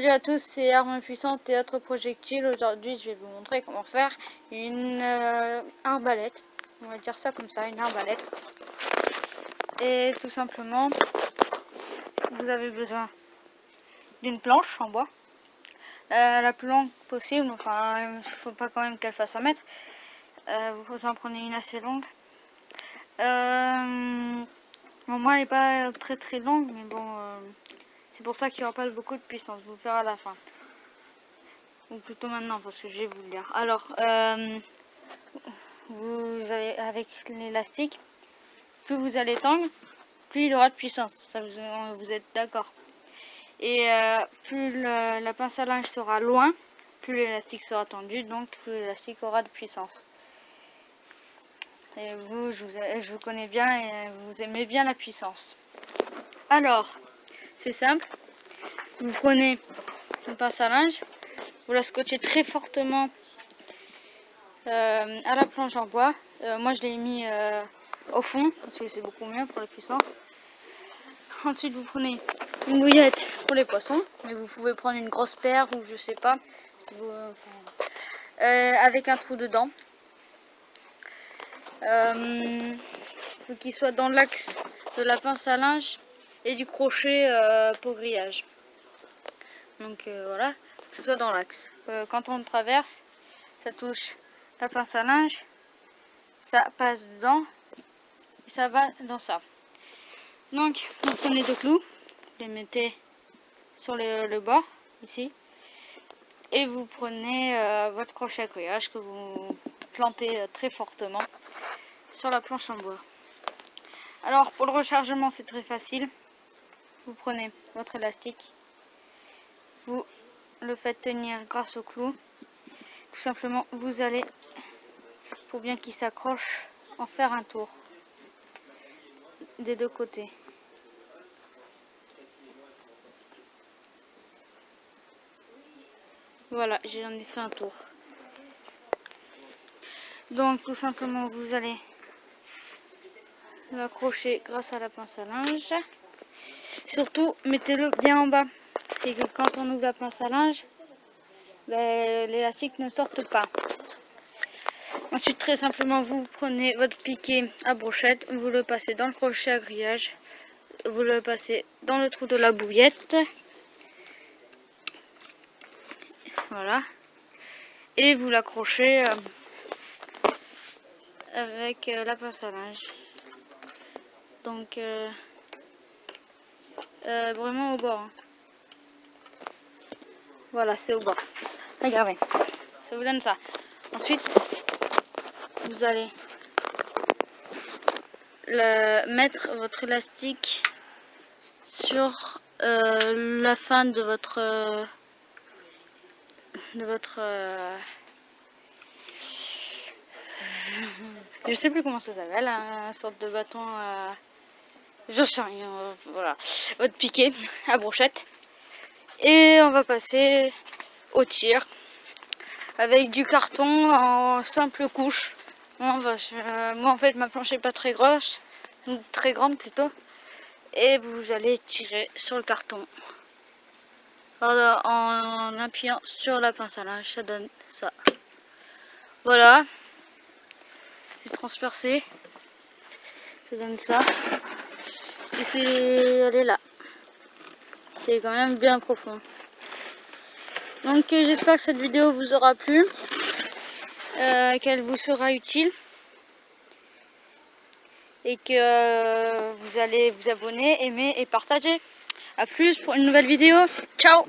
Salut à tous, c'est Armes Puissantes et autres projectiles. Aujourd'hui, je vais vous montrer comment faire une euh, arbalète. On va dire ça comme ça, une arbalète. Et tout simplement, vous avez besoin d'une planche en bois. Euh, la plus longue possible, enfin, il faut pas quand même qu'elle fasse un mètre. Euh, vous en prenez une assez longue. Euh, moi, elle n'est pas très très longue, mais bon, c'est pour ça qu'il n'y aura pas beaucoup de puissance. Vous le à la fin. Ou plutôt maintenant, parce que je vais vous le dire. Alors, euh, vous allez avec l'élastique, plus vous allez tendre, plus il aura de puissance. Ça vous, vous êtes d'accord. Et euh, plus la pince à linge sera loin, plus l'élastique sera tendu, donc plus l'élastique aura de puissance. Et vous je, vous, je vous connais bien et vous aimez bien la puissance. Alors, c'est simple. Vous prenez une pince à linge, vous la scotchez très fortement euh, à la planche en bois. Euh, moi, je l'ai mis euh, au fond parce que c'est beaucoup mieux pour la puissance. Ensuite, vous prenez une bouillette pour les poissons, mais vous pouvez prendre une grosse paire ou je sais pas, avec un trou dedans. Il faut qu'il soit dans l'axe de la pince à linge et du crochet euh, pour grillage. Donc euh, voilà, que ce soit dans l'axe. Euh, quand on traverse, ça touche la pince à linge, ça passe dedans et ça va dans ça. Donc vous prenez deux clous, les mettez sur le, bord ici et vous prenez votre crochet à grillage que vous plantez très fortement sur la planche en bois. Alors pour le rechargement c'est très facile vous prenez votre élastique, vous le faites tenir grâce au clou. Tout simplement, vous allez, pour bien qu'il s'accroche, en faire un tour des deux côtés. Voilà, j'en ai fait un tour. Donc tout simplement vous allez l'accrocher grâce à la pince à linge. Surtout, mettez-le bien en bas. Et que quand on ouvre la pince à linge, ben, l'élastique ne sorte pas. Ensuite, très simplement, vous prenez votre piquet à brochette, vous le passez dans le crochet à grillage, vous le passez dans le trou de la bouillette. Voilà. Et vous l'accrochez euh, avec euh, la pince à linge. Donc... Euh, euh, vraiment au bord. Hein. Voilà, c'est au bord. Regardez, ça vous donne ça. Ensuite, vous allez le, mettre votre élastique sur euh, la fin de votre de votre euh, je sais plus comment ça s'appelle, un hein, sorte de bâton je sais rien, voilà, votre piquet à brochette. Et on va passer au tir avec du carton en simple couche. moi en fait ma planche est pas très grosse, très grande plutôt. Et vous allez tirer sur le carton en appuyant sur la pince à linge, ça donne ça. Voilà, c'est transpercé, ça donne ça c'est elle est là. C'est quand même bien profond. Donc euh, j'espère que cette vidéo vous aura plu euh, qu'elle vous sera utile et que euh, vous allez vous abonner aimer et partager. À plus pour une nouvelle vidéo. Ciao